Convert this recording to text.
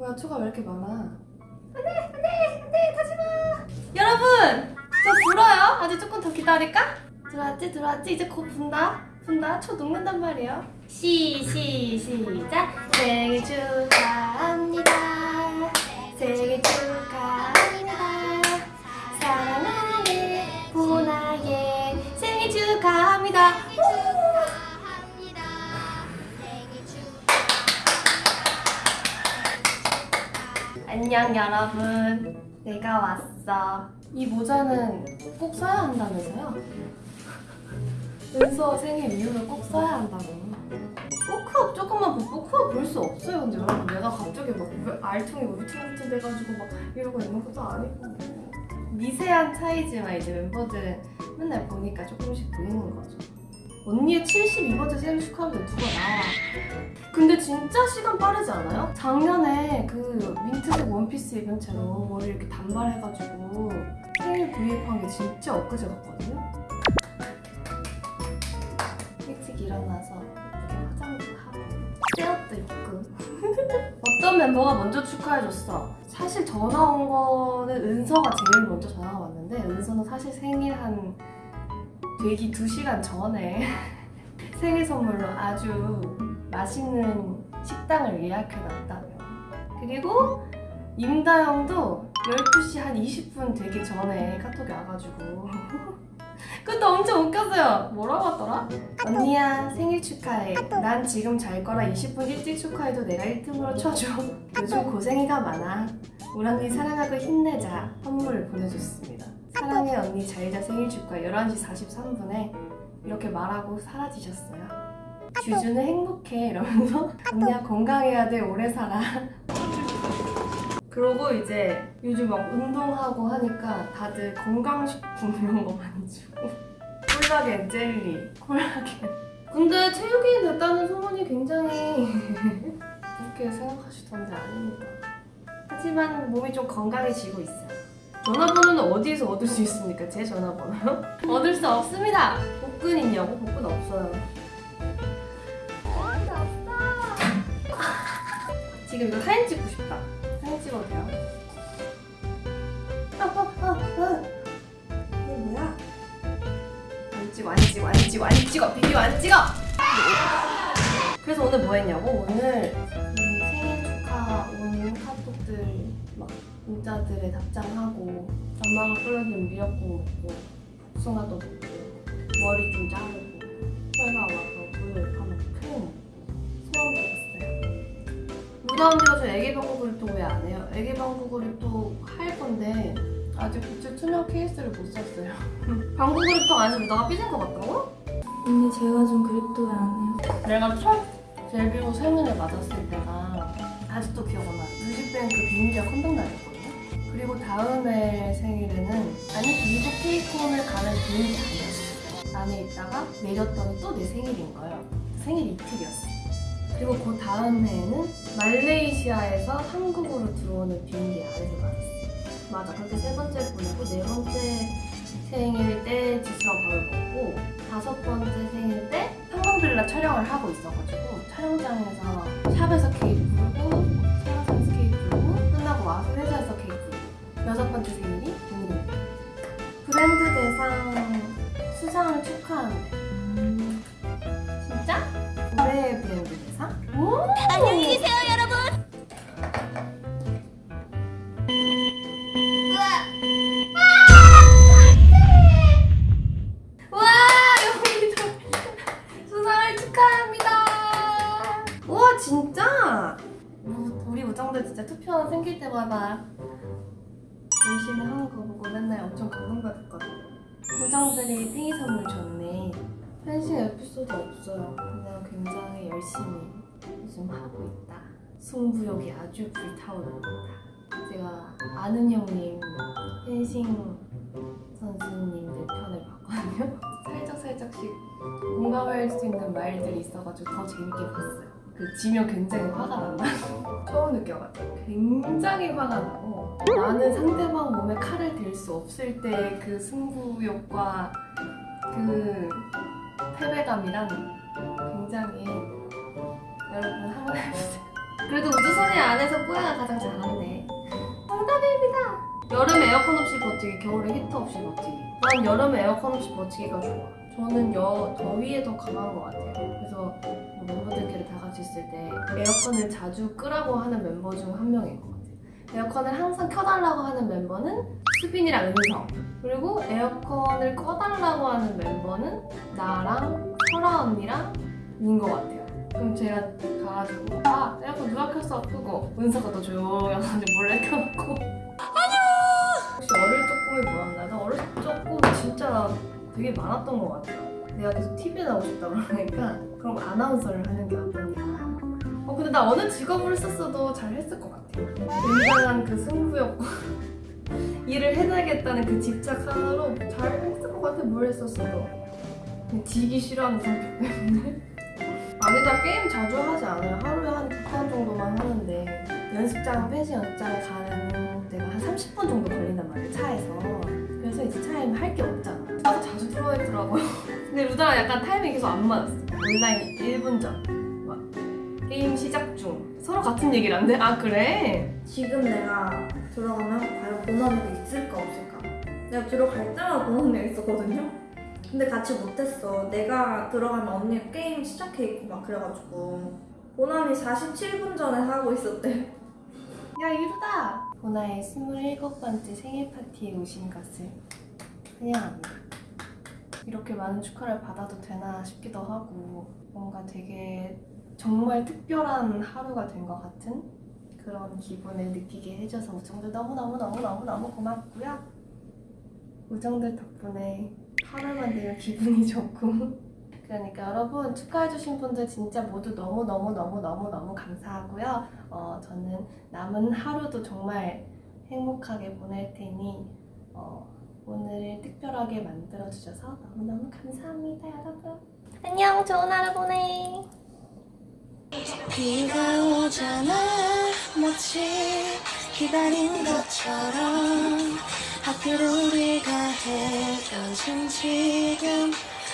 뭐야 초가 왜 이렇게 많아? 안돼 안돼 안돼 가지마. 여러분 저 불어요. 아직 조금 더 기다릴까? 들어왔지 들어왔지 이제 곧 분다 분다 초 녹는단 말이에요. 시 시 시작 생일 축하 안녕 여러분. 내가 왔어. 이 모자는 꼭 써야 한다면서요? 은서 생일 이후로 꼭 써야 한다고. 포크업 조금만 보 포크업 볼 수 없어요 근데 여러분. 내가 갑자기 막왜 알통이 울퉁불퉁 돼가지고 막 이러고 있는 것도 아니고. 미세한 차이지만 이제 멤버들은 맨날 보니까 조금씩 보이는 거죠 언니의 72번째 생일 축하하는데 누가 나와 근데 진짜 시간 빠르지 않아요? 작년에 그 민트색 원피스 입은 채로 머리 이렇게 단발해가지고 생일 브이앱한 게 진짜 엊그제 같거든요? 일찍 일어나서 이렇게 화장도 하고 셋업도 입고 어떤 멤버가 먼저 축하해줬어? 사실 전화 온 거는 은서가 제일 먼저 전화가 왔는데 은서는 사실 생일 한 되기 2시간 전에 생일 선물로 아주 맛있는 식당을 예약해놨다며. 그리고 임다영도 12시 한 20분 되기 전에 카톡이 와가지고. 그것도 엄청 웃겼어요. 뭐라고 하더라? 언니야 생일 축하해. 난 지금 잘 거라 20분 일찍 축하해도 내가 1등으로 쳐줘. 요즘 고생이가 많아. 언니 사랑하고 힘내자. 선물을 보내줬습니다 사랑해 언니 잘자 생일 축하 11시 43분에 이렇게 말하고 사라지셨어요. 주주는 행복해 이러면서 언니야 건강해야 돼 오래 살아. 그러고 이제 요즘 막 운동하고 하니까 다들 건강식품 이런 거 많이 주고. 콜라겐 젤리 콜라겐. 근데 체육인이 됐다는 소문이 굉장히 그렇게 생각하시던데 아닙니다. 하지만 몸이 좀 건강해지고 있어요. 전화번호는 어디에서 얻을 수 있습니까? 제 전화번호요? 얻을 수 없습니다 복근 있냐고? 복근 없어요 지금 이거 사진 찍고 싶다. 사진 찍어도 돼요? 아, 아, 아, 아. 이게 뭐야? 안 찍어, 안 찍어, 안 찍어, 안 찍어. 비디오 안 찍어! 그래서 오늘 뭐 했냐고? 오늘 막 문자들에 답장하고 엄마가 끓여준 미역국 먹고 복숭아도 먹고 머리 좀 자르고 설마 와서 우유 밥 먹고 소원 빌었어요. 무다 언니가 저 애기 방구그립 또왜 안 해요? 애기 방구그립 또할 건데 아직 굿즈 투명 케이스를 못 샀어요. 방구 그립도 안 해서 무다가 삐진 것 같다고? 언니 제가 좀 그립도 왜 안 해요? 내가 첫 데뷔 생일을 맞았을 때가 아직도 기억 안 나. 뮤직뱅크 비밀이야 컴백 날이었거든요. 그리고 다음에 생일에는 아니 그리고 케이콘을 가는 비밀이 아니었어. 안에 있다가 내렸더니 또 내 생일인 거예요. 생일 이틀이었어. 그리고 그 다음 해에는 말레이시아에서 한국으로 들어오는 비행기 안에서 맞았어. 맞아. 그렇게 세 번째 보내고 네 번째 생일 때 지수랑 밥을 먹고 다섯 번째 생일 때 한강빌라 촬영을 하고 있어가지고 촬영장에서 샵에서 케이크 축하하는데 음, 진짜? 올해의 브랜드 대상? 오! 안녕히 계세요, 여러분. 와 여기도 수상을 축하합니다. 우와 진짜? 우- 우리 우정들 진짜 투표 생길 때마다 열심히 하는 거 보고 맨날 엄청 감동받았거든. 우정들이 생일 선물 줬네. 펜싱 에피소드 없어요. 그냥 굉장히 열심히 요즘 하고 있다. 승부욕이 아주 불타오릅니다. 제가 아는 형님 펜싱 선수님들 편을 봤거든요. 살짝 살짝씩 공감할 수 있는 말들이 있어가지고 더 재밌게 봤어요. 그 지면 굉장히 화가 난다. 처음 느껴가지고 굉장히 화가 나고 나는 상대방 몸에 칼을 댈 수 없을 때 그 승부욕과 그 패배감이란 굉장히 여러분 한번 해보세요. 그래도 우주소녀 안에서 뽀야가 가장 잘하네. 정답입니다. 여름에 에어컨 없이 버티기, 겨울에 히터 없이 버티기. 난 여름에 에어컨 없이 버티기가 좋아. 저는 여, 더위에 더 강한 것 같아요. 그래서 뭐 멤버들끼리 다 같이 있을 때 에어컨을 자주 끄라고 하는 멤버 중 한 명인 것 같아요. 에어컨을 항상 켜달라고 하는 멤버는 수빈이랑 은성. 그리고 에어컨을 꺼달라고 하는 멤버는 나랑 설아 언니랑 인 것 같아요. 그럼 제가 가가지고 아 에어컨 누가 켰어 끄고 은서가 더 조용해가지고 몰래 켜놓고 되게 많았던 것 같아요. 내가 계속 TV에 나오고 싶다 그러니까 그럼 아나운서를 하는 게 어떠냐. 어 근데 나 어느 직업을 썼어도 잘 했을 것 같아요. 굉장한 그 승부욕과 일을 해내겠다는 그 집착 하나로 잘 했을 것 같아 뭘 했었어도. 지기 싫어하는 성격 때문에. 아니 나 게임 자주 하지 않아요. 하루에 한 두 판 정도만 하는데 연습장, 펜싱 연습장에 가는 데가 한 30분 정도 걸린단 말이에요 차에서. 그래서 이제 차에는 할게 없잖아. 나도 자주 들어있더라고요. 근데 루다랑 약간 타이밍이 계속 안 맞았어. 온라인 1분 전. 막 게임 시작 중. 서로 같은 얘기를 안 돼? 아 그래? 지금 내가 들어가면 과연 본원이가 있을까 없을까? 내가 들어갈 때마다 본원이가 있었거든요? 근데 같이 못했어. 내가 들어가면 언니가 게임 시작해 있고 막 그래가지고 본원이 47분 전에 하고 있었대. 야 이루다! 보나의 27번째 생일 파티에 오신 것을 환영합니다. 이렇게 많은 축하를 받아도 되나 싶기도 하고 뭔가 되게 정말 특별한 하루가 된 것 같은 그런 기분을 느끼게 해줘서 우정들 너무너무너무너무너무 고맙고요. 우정들 덕분에 하루만 되면 기분이 좋고 그러니까 여러분 축하해주신 분들 진짜 모두 너무너무너무너무너무 감사하고요. 어, 저는 남은 하루도 정말 행복하게 보낼 테니 어, 오늘을 특별하게 만들어주셔서 너무너무 감사합니다 여러분. 안녕 좋은 하루 보내. 비가 오잖아 마치 기다린 것처럼 하필 우리가 헤어진 지금